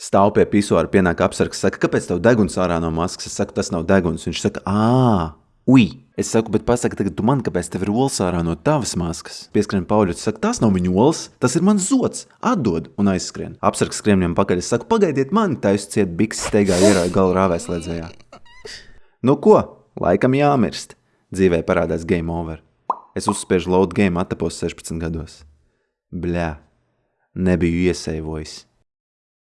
Stāv pie pisuāra, pienāk apsargs, saka, kāpēc tev deguns ārā no maskas? Es saku, tas nav deguns. Viņš saka, ā, ui. Es saku, bet pasaka tagad tu man, kāpēc tev ir olas ārā no tavas maskas? Pieskrien Pauļots, saka, tas nav viņa olas, tas ir mans zods. Atdod un aizskrien. Apsargs skrien viņam pakaļ. Es saku, pagaidiet mani, taisa ciet biks steigā ierāja galu rāvēslēdzējā. Nu ko, laikam jāmirst. Dzīvē parādās game over. Es uzspiežu load game, attapos 16 gados. Bļā, nebiju iesaivojis.